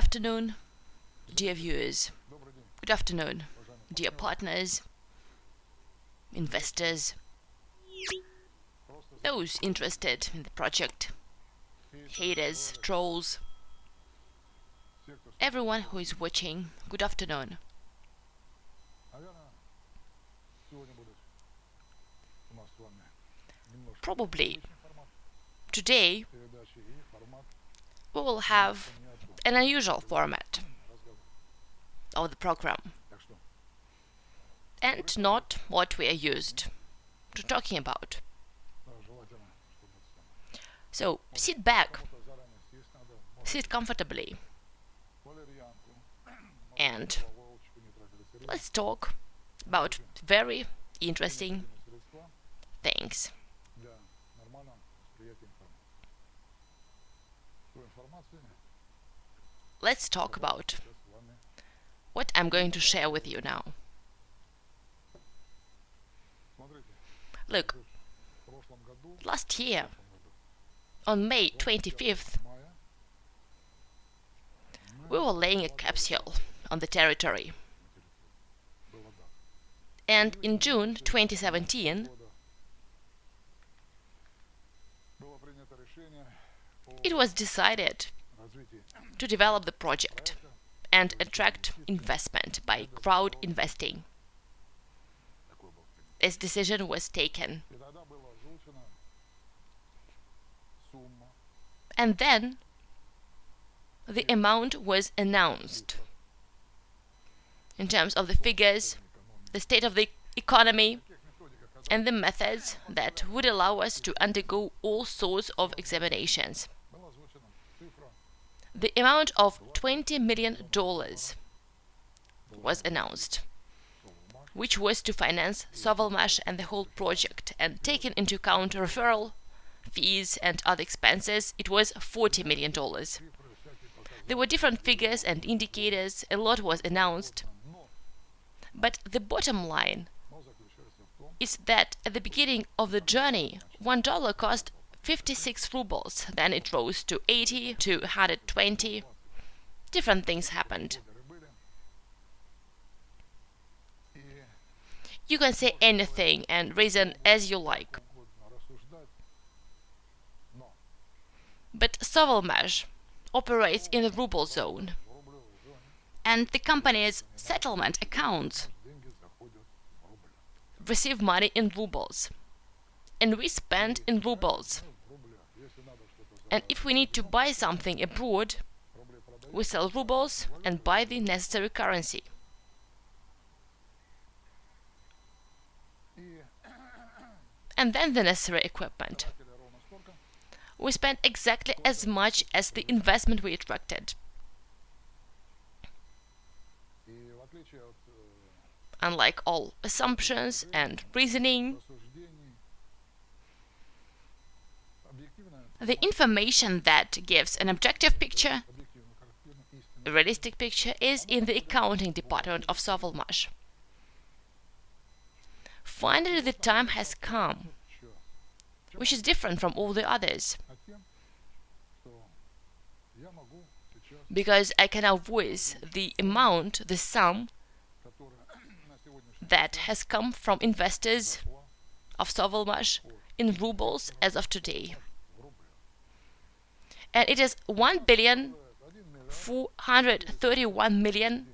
afternoon, dear viewers. Good afternoon, dear partners, investors, those interested in the project, haters, trolls, everyone who is watching, good afternoon. Probably today we will have an unusual format of the program and not what we are used to talking about. So sit back, sit comfortably and let's talk about very interesting things. Let's talk about what I'm going to share with you now. Look, last year, on May 25th, we were laying a capsule on the territory. And in June 2017, it was decided to develop the project and attract investment by crowd investing. This decision was taken. And then the amount was announced in terms of the figures, the state of the economy, and the methods that would allow us to undergo all sorts of examinations. The amount of $20 million was announced, which was to finance Sovelmash and the whole project, and taking into account referral fees and other expenses, it was $40 million. There were different figures and indicators, a lot was announced, but the bottom line is that at the beginning of the journey, one dollar cost 56 rubles, then it rose to 80 to 120. Different things happened. You can say anything and reason as you like. But Sovelmash operates in the ruble zone and the company's settlement accounts receive money in rubles and we spend in rubles and if we need to buy something abroad we sell rubles and buy the necessary currency and then the necessary equipment we spent exactly as much as the investment we attracted unlike all assumptions and reasoning. The information that gives an objective picture, a realistic picture, is in the accounting department of Sovelmash. Finally, the time has come, which is different from all the others. Because I can now voice the amount, the sum that has come from investors of Sovelmash in rubles as of today. And it is 1 billion 431 million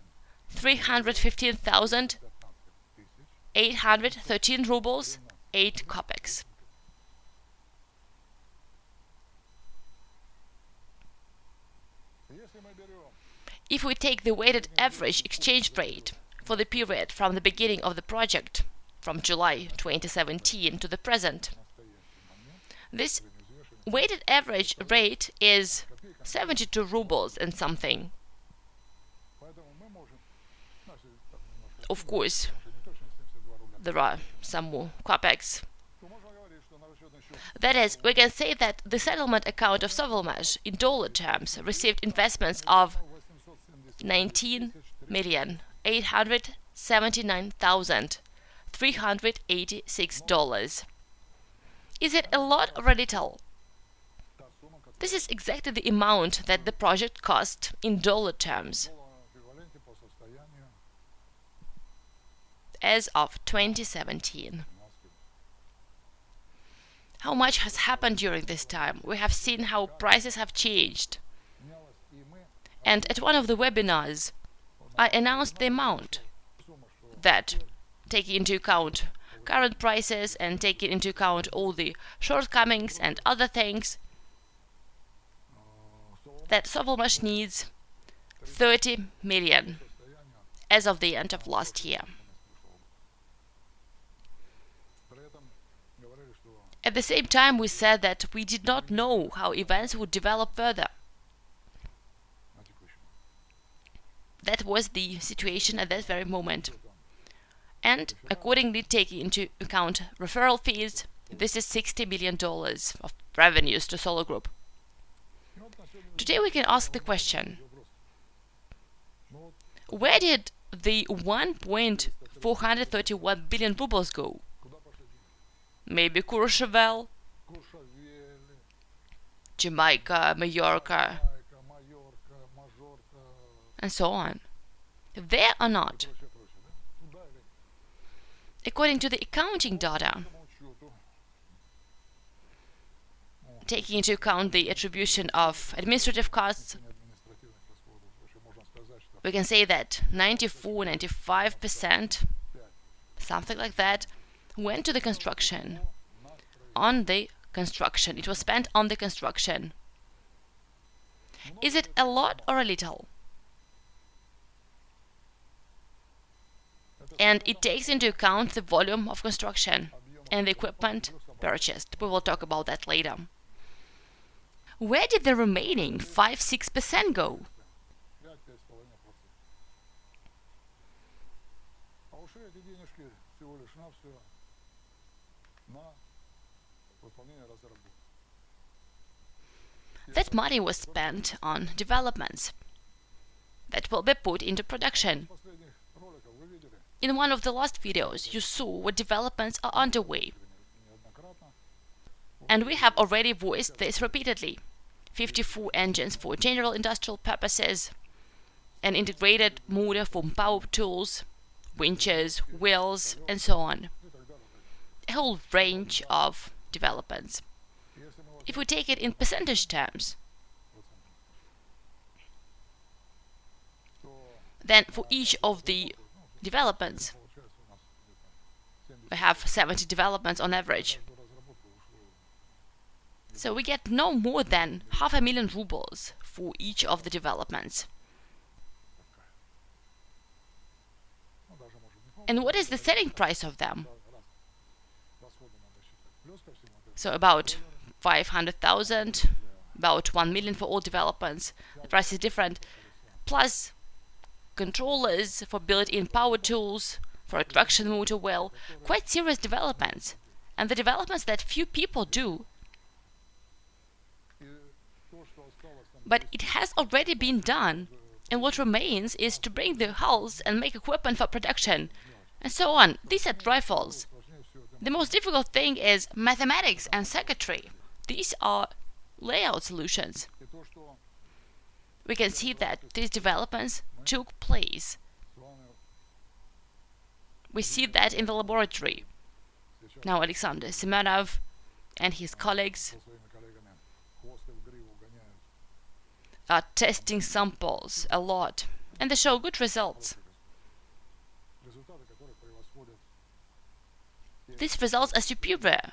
315,813 rubles 8 kopecks. If we take the weighted average exchange rate for the period from the beginning of the project, from July 2017 to the present. This weighted average rate is 72 rubles and something. Of course, there are some more kopecks. That is, we can say that the settlement account of Sovelmash in dollar terms received investments of 19 million $879,386. Is it a lot or a little? This is exactly the amount that the project cost in dollar terms as of 2017. How much has happened during this time? We have seen how prices have changed. And at one of the webinars, I announced the amount that, taking into account current prices and taking into account all the shortcomings and other things, that Sovelmash needs 30 million as of the end of last year. At the same time, we said that we did not know how events would develop further. That was the situation at that very moment. And accordingly, taking into account referral fees, this is $60 million of revenues to Solar Group. Today we can ask the question, where did the 1.431 billion rubles go? maybe Courchevel, Jamaica, Mallorca, and so on. There or not? According to the accounting data, taking into account the attribution of administrative costs, we can say that 94, 95%, something like that, went to the construction. On the construction. It was spent on the construction. Is it a lot or a little? And it takes into account the volume of construction and the equipment purchased. We will talk about that later. Where did the remaining 5-6% go? That money was spent on developments that will be put into production. In one of the last videos, you saw what developments are underway. And we have already voiced this repeatedly. 54 engines for general industrial purposes, an integrated motor for power tools, winches, wheels, and so on. A whole range of developments if we take it in percentage terms, then for each of the developments, we have 70 developments on average. So we get no more than half a million rubles for each of the developments. And what is the selling price of them? So about 500,000, about 1 million for all developments. The price is different. Plus controllers for built-in power tools, for a traction motor well, quite serious developments. And the developments that few people do. But it has already been done, and what remains is to bring the hulls and make equipment for production, and so on. These are trifles. The most difficult thing is mathematics and circuitry. These are layout solutions. We can see that these developments took place. We see that in the laboratory. Now Alexander Semenov and his colleagues are testing samples a lot and they show good results. These results are superior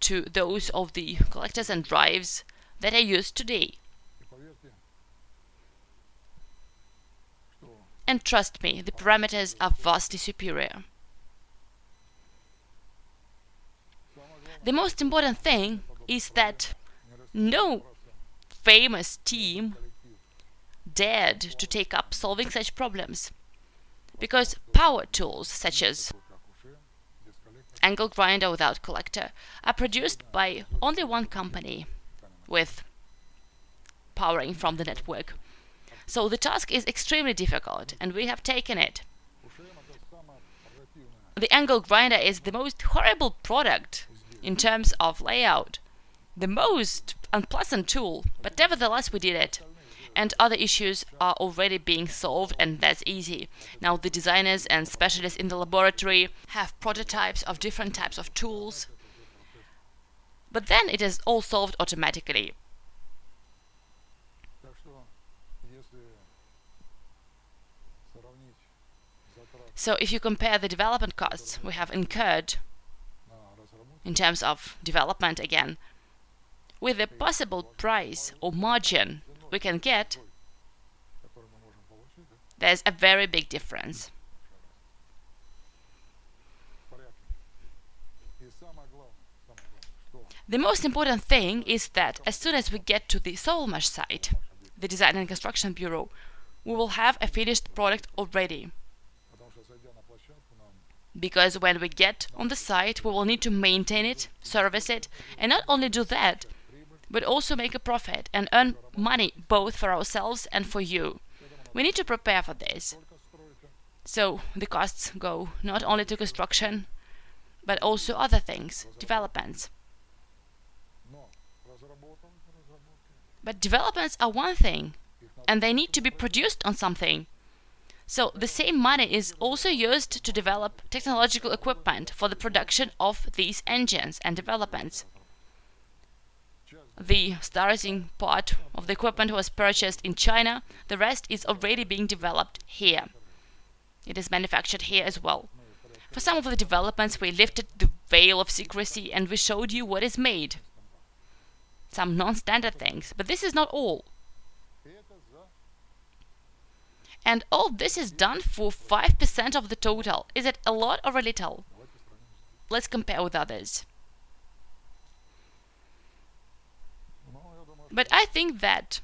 to those of the collectors and drives that are used today. And trust me, the parameters are vastly superior. The most important thing is that no famous team dared to take up solving such problems because power tools such as angle grinder without collector are produced by only one company with powering from the network. So the task is extremely difficult and we have taken it. The angle grinder is the most horrible product in terms of layout. The most unpleasant tool, but nevertheless we did it. And other issues are already being solved and that's easy. Now the designers and specialists in the laboratory have prototypes of different types of tools. But then it is all solved automatically. So if you compare the development costs we have incurred in terms of development again with the possible price or margin we can get, there's a very big difference. The most important thing is that as soon as we get to the Sovelmash site, the Design and Construction Bureau, we will have a finished product already because when we get on the site we will need to maintain it, service it, and not only do that, but also make a profit and earn money both for ourselves and for you. We need to prepare for this. So the costs go not only to construction, but also other things, developments. But developments are one thing, and they need to be produced on something. So the same money is also used to develop technological equipment for the production of these engines and developments. The starting part of the equipment was purchased in China, the rest is already being developed here. It is manufactured here as well. For some of the developments we lifted the veil of secrecy and we showed you what is made. Some non-standard things, but this is not all. And all this is done for 5% of the total. Is it a lot or a little? Let's compare with others. But I think that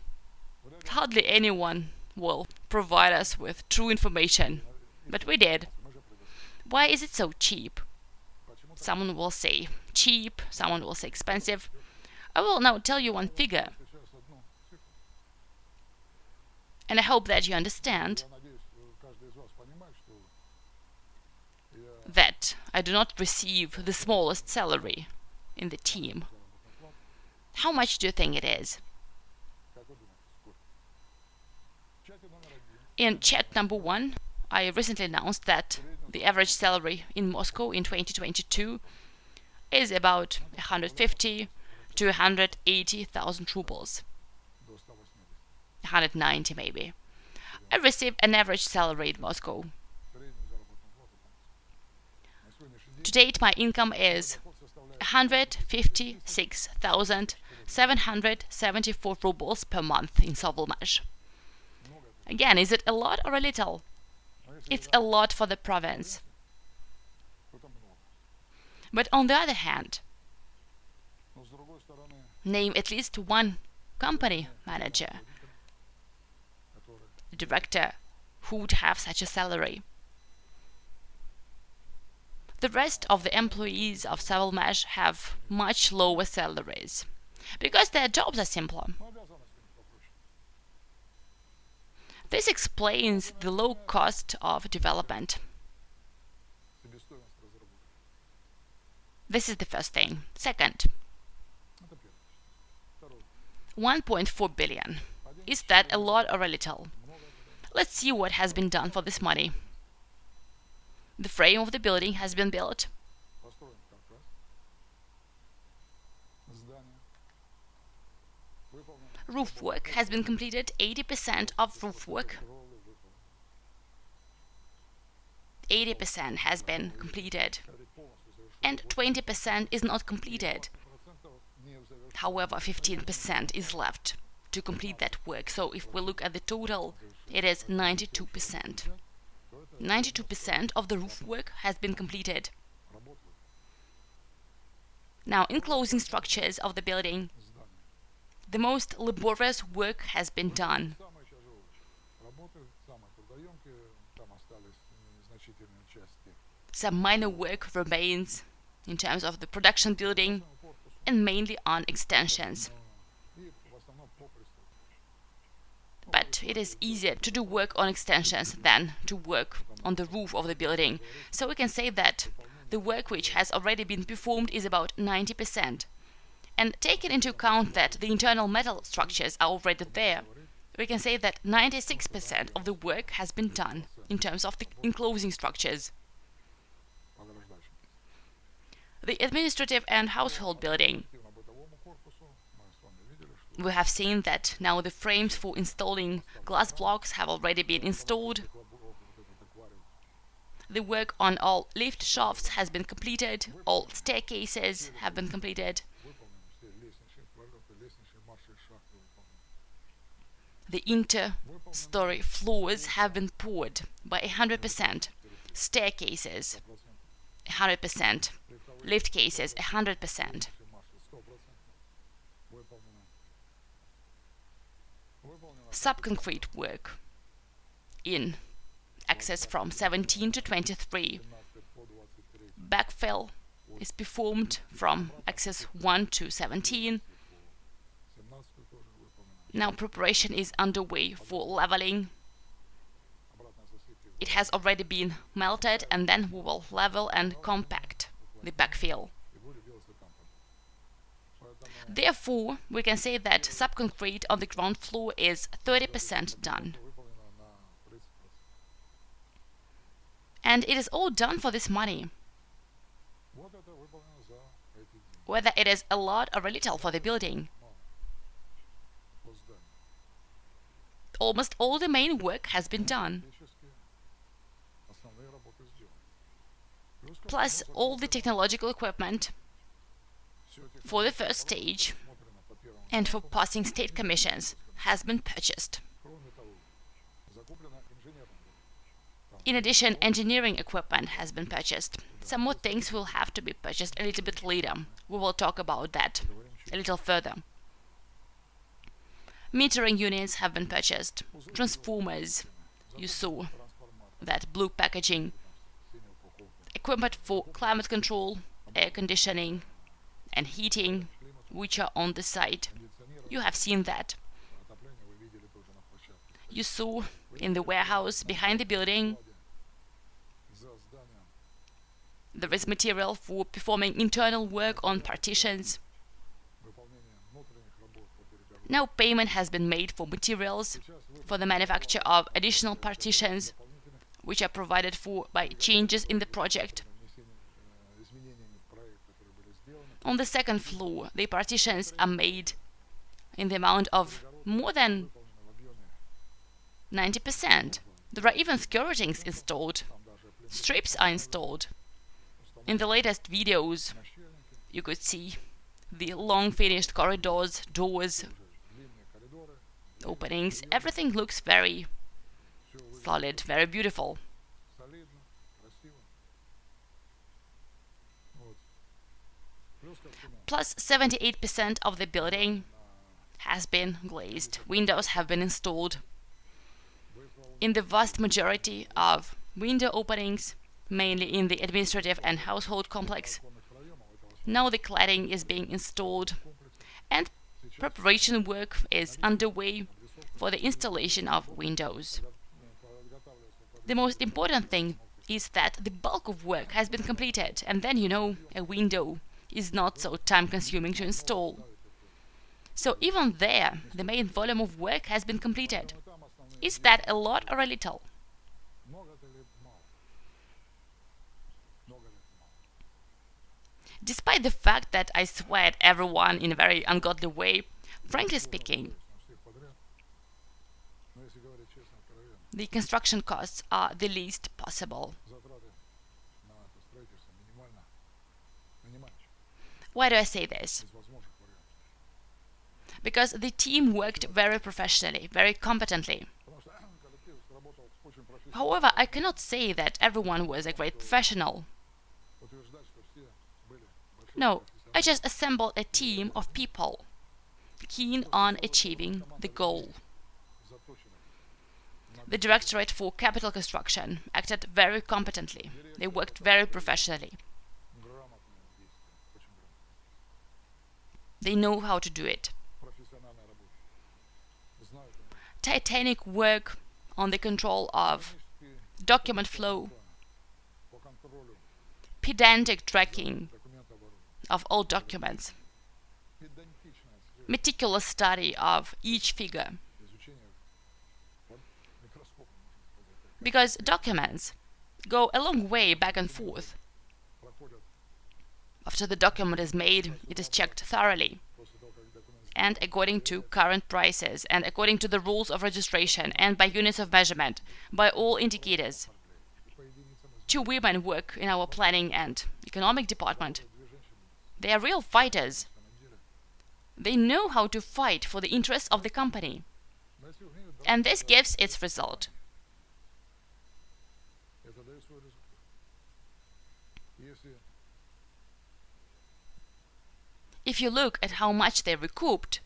hardly anyone will provide us with true information. But we did. Why is it so cheap? Someone will say cheap, someone will say expensive. I will now tell you one figure and I hope that you understand that I do not receive the smallest salary in the team. How much do you think it is? In chat number one, I recently announced that the average salary in Moscow in 2022 is about 150 to 180,000 rubles. 190 maybe. I receive an average salary in Moscow. To date, my income is 156,774 rubles per month in Sovelmash. Again, is it a lot or a little? It's a lot for the province. But on the other hand, name at least one company manager director who would have such a salary. The rest of the employees of Sovelmash have much lower salaries because their jobs are simpler. This explains the low cost of development. This is the first thing. Second, 1.4 billion. Is that a lot or a little? Let's see what has been done for this money. The frame of the building has been built. Roof work has been completed, 80% of roof work. 80% has been completed and 20% is not completed. However, 15% is left to complete that work. So if we look at the total it is 92%. 92% of the roof work has been completed. Now, enclosing structures of the building, the most laborious work has been done. Some minor work remains in terms of the production building and mainly on extensions. but it is easier to do work on extensions than to work on the roof of the building. So we can say that the work which has already been performed is about 90%. And taking into account that the internal metal structures are already there, we can say that 96% of the work has been done in terms of the enclosing structures. The administrative and household building. We have seen that now the frames for installing glass blocks have already been installed. The work on all lift shafts has been completed, all staircases have been completed. The inter-story floors have been poured by 100%, staircases 100%, lift cases 100%. Subconcrete work in access from 17 to 23. Backfill is performed from access 1 to 17 now preparation is underway for leveling. It has already been melted and then we will level and compact the backfill. Therefore, we can say that subconcrete on the ground floor is 30% done. And it is all done for this money. Whether it is a lot or a little for the building. Almost all the main work has been done. Plus all the technological equipment for the first stage and for passing state commissions has been purchased. In addition, engineering equipment has been purchased. Some more things will have to be purchased a little bit later. We will talk about that a little further. Metering units have been purchased. Transformers, you saw that blue packaging. Equipment for climate control, air conditioning and heating, which are on the site. You have seen that. You saw in the warehouse behind the building there is material for performing internal work on partitions now payment has been made for materials for the manufacture of additional partitions which are provided for by changes in the project. On the second floor, the partitions are made in the amount of more than 90%. There are even skirtings installed. Strips are installed. In the latest videos, you could see the long finished corridors, doors, openings, everything looks very solid, very beautiful. Plus 78% of the building has been glazed. Windows have been installed. In the vast majority of window openings, mainly in the administrative and household complex, now the cladding is being installed and preparation work is underway for the installation of Windows. The most important thing is that the bulk of work has been completed and then you know a window is not so time-consuming to install. So even there, the main volume of work has been completed. Is that a lot or a little? Despite the fact that I sweat everyone in a very ungodly way, frankly speaking, the construction costs are the least possible. Why do I say this? Because the team worked very professionally, very competently. However, I cannot say that everyone was a great professional. No, I just assembled a team of people keen on achieving the goal. The Directorate for Capital Construction acted very competently. They worked very professionally. They know how to do it. Titanic work on the control of document flow, pedantic tracking of all documents, meticulous study of each figure. Because documents go a long way back and forth. After the document is made, it is checked thoroughly and according to current prices and according to the rules of registration and by units of measurement, by all indicators. Two women work in our planning and economic department. They are real fighters. They know how to fight for the interests of the company. And this gives its result. If you look at how much they recouped,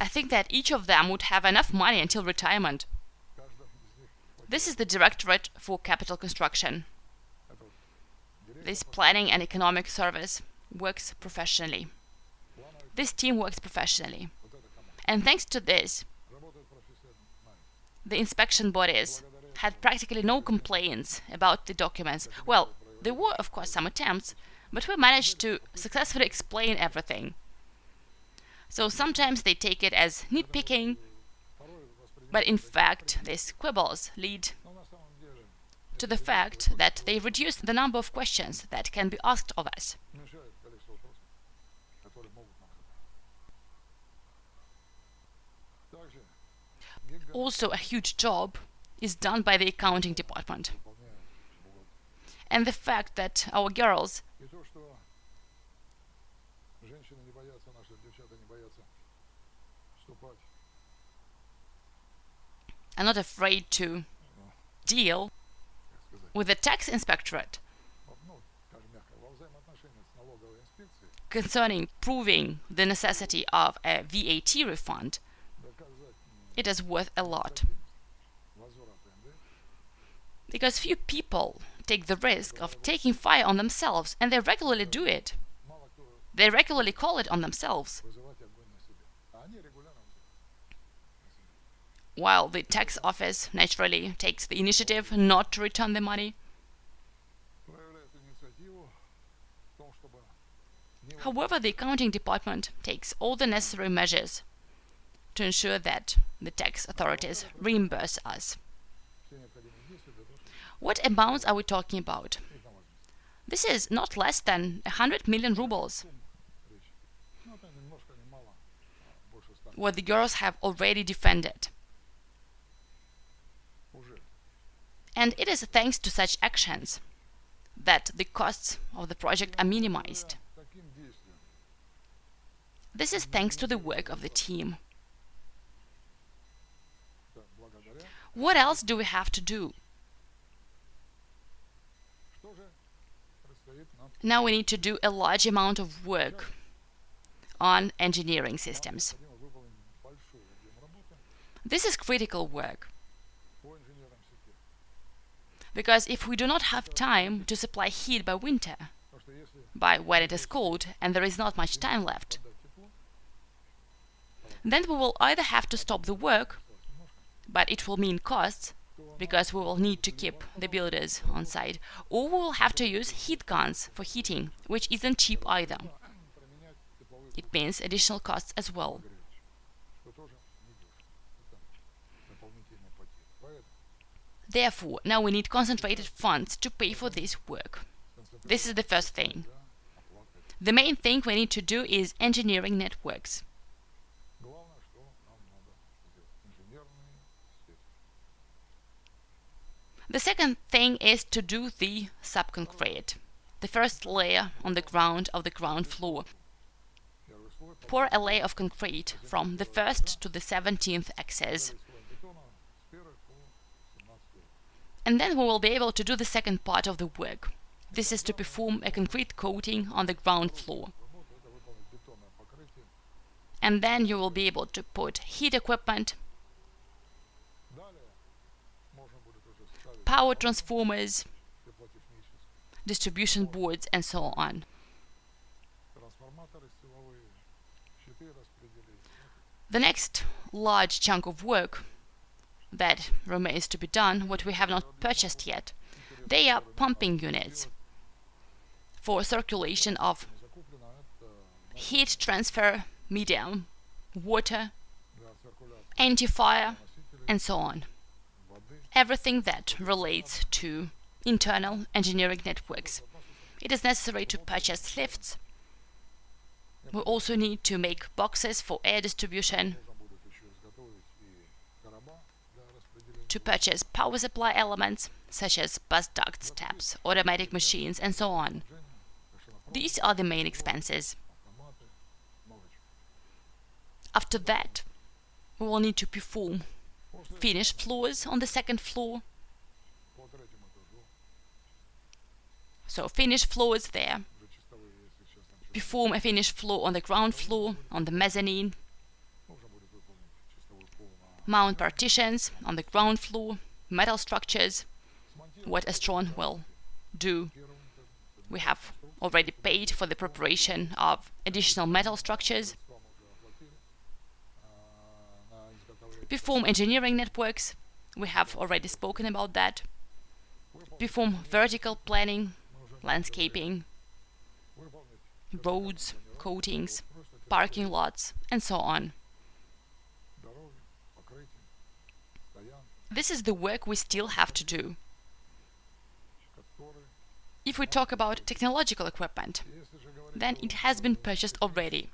I think that each of them would have enough money until retirement. This is the Directorate for Capital Construction. This planning and economic service works professionally. This team works professionally. And thanks to this, the inspection bodies had practically no complaints about the documents. Well, there were, of course, some attempts, but we managed to successfully explain everything. So sometimes they take it as nitpicking, but in fact, these quibbles lead to the fact that they reduce the number of questions that can be asked of us. Also, a huge job is done by the accounting department. And the fact that our girls are not afraid to deal with the tax inspectorate concerning proving the necessity of a VAT refund, it is worth a lot because few people take the risk of taking fire on themselves and they regularly do it. They regularly call it on themselves. While the tax office naturally takes the initiative not to return the money. However, the accounting department takes all the necessary measures to ensure that the tax authorities reimburse us. What amounts are we talking about? This is not less than 100 million rubles. What the girls have already defended. And it is thanks to such actions that the costs of the project are minimized. This is thanks to the work of the team. What else do we have to do? Now we need to do a large amount of work on engineering systems. This is critical work. Because if we do not have time to supply heat by winter, by when it is cold and there is not much time left, then we will either have to stop the work, but it will mean costs, because we will need to keep the builders on site, or we will have to use heat guns for heating, which isn't cheap either. It means additional costs as well. Therefore, now we need concentrated funds to pay for this work. This is the first thing. The main thing we need to do is engineering networks. The second thing is to do the subconcrete, the first layer on the ground of the ground floor. Pour a layer of concrete from the first to the 17th axis. And then we will be able to do the second part of the work. This is to perform a concrete coating on the ground floor. And then you will be able to put heat equipment, power transformers, distribution boards, and so on. The next large chunk of work that remains to be done, what we have not purchased yet, they are pumping units, for circulation of heat transfer medium, water, anti-fire, and so on. Everything that relates to internal engineering networks. It is necessary to purchase lifts. We also need to make boxes for air distribution, to purchase power supply elements such as bus ducts, taps, automatic machines, and so on. These are the main expenses. After that, we will need to perform finished floors on the second floor. So finished floors there. Perform a finished floor on the ground floor, on the mezzanine. Mount partitions on the ground floor, metal structures, what Astron will do. We have already paid for the preparation of additional metal structures. Perform engineering networks. We have already spoken about that. Perform vertical planning, landscaping, roads, coatings, parking lots, and so on. This is the work we still have to do. If we talk about technological equipment, then it has been purchased already.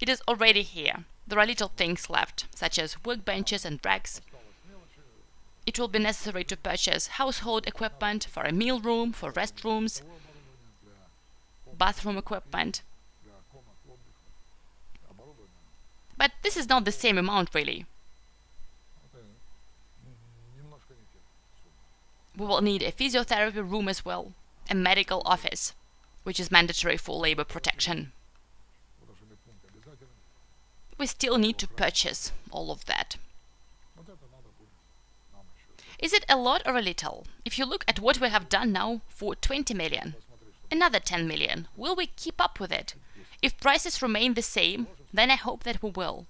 It is already here. There are little things left, such as workbenches and racks. It will be necessary to purchase household equipment for a meal room, for restrooms, bathroom equipment. But this is not the same amount, really. We will need a physiotherapy room as well, a medical office, which is mandatory for labor protection. We still need to purchase all of that. Is it a lot or a little? If you look at what we have done now for 20 million, another 10 million, will we keep up with it? If prices remain the same, then I hope that we will.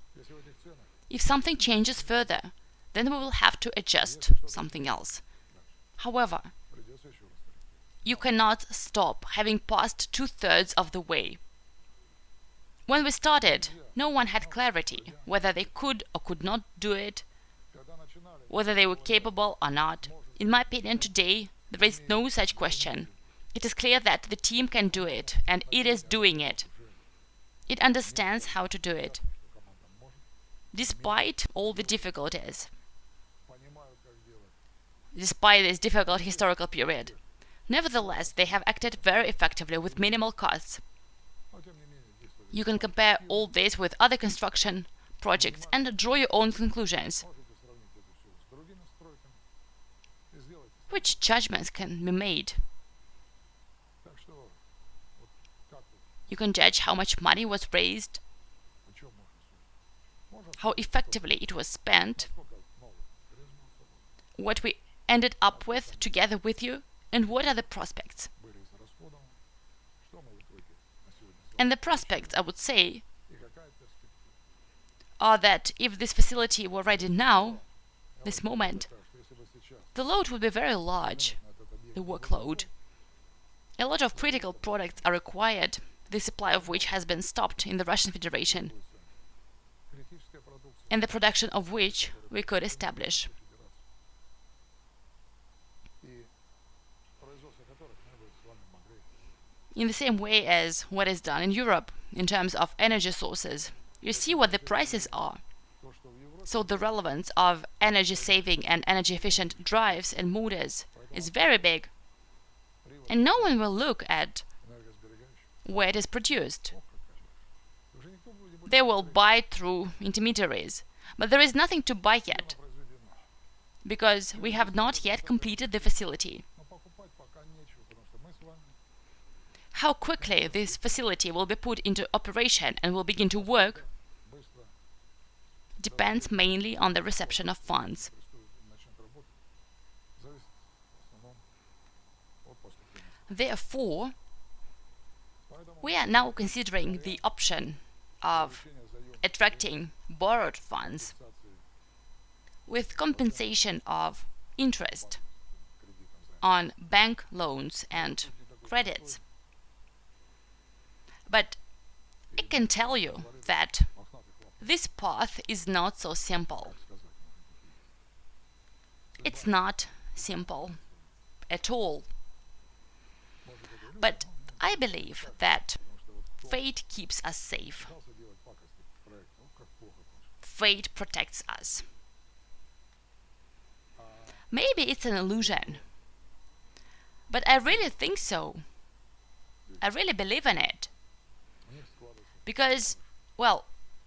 If something changes further, then we will have to adjust something else. However, you cannot stop having passed two-thirds of the way. When we started, no one had clarity whether they could or could not do it, whether they were capable or not. In my opinion, today, there is no such question. It is clear that the team can do it, and it is doing it. It understands how to do it, despite all the difficulties despite this difficult historical period. Nevertheless, they have acted very effectively with minimal costs. You can compare all this with other construction projects and draw your own conclusions. Which judgments can be made? You can judge how much money was raised, how effectively it was spent, what we ended up with together with you, and what are the prospects? And the prospects, I would say, are that if this facility were ready now, this moment, the load would be very large, the workload. A lot of critical products are required, the supply of which has been stopped in the Russian Federation, and the production of which we could establish. In the same way as what is done in Europe in terms of energy sources. You see what the prices are. So the relevance of energy saving and energy efficient drives and motors is very big. And no one will look at where it is produced. They will buy through intermediaries, but there is nothing to buy yet, because we have not yet completed the facility. How quickly this facility will be put into operation and will begin to work depends mainly on the reception of funds. Therefore, we are now considering the option of attracting borrowed funds with compensation of interest on bank loans and credits. But I can tell you that this path is not so simple. It's not simple at all. But I believe that fate keeps us safe. Fate protects us. Maybe it's an illusion. But I really think so. I really believe in it. Because, well,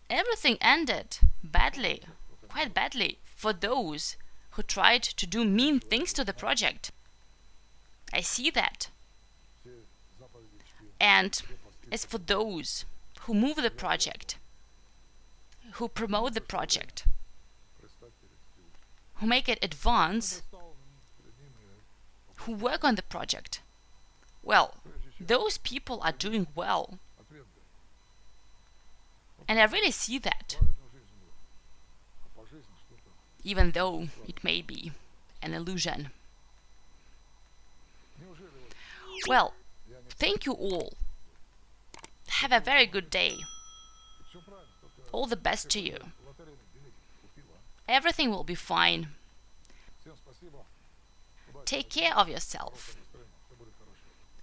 everything ended badly, quite badly, for those who tried to do mean things to the project. I see that. And as for those who move the project, who promote the project, who make it advance, who work on the project, well, those people are doing well. And I really see that, even though it may be an illusion. Well, thank you all. Have a very good day. All the best to you. Everything will be fine. Take care of yourself.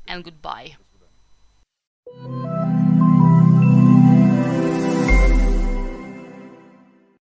And goodbye.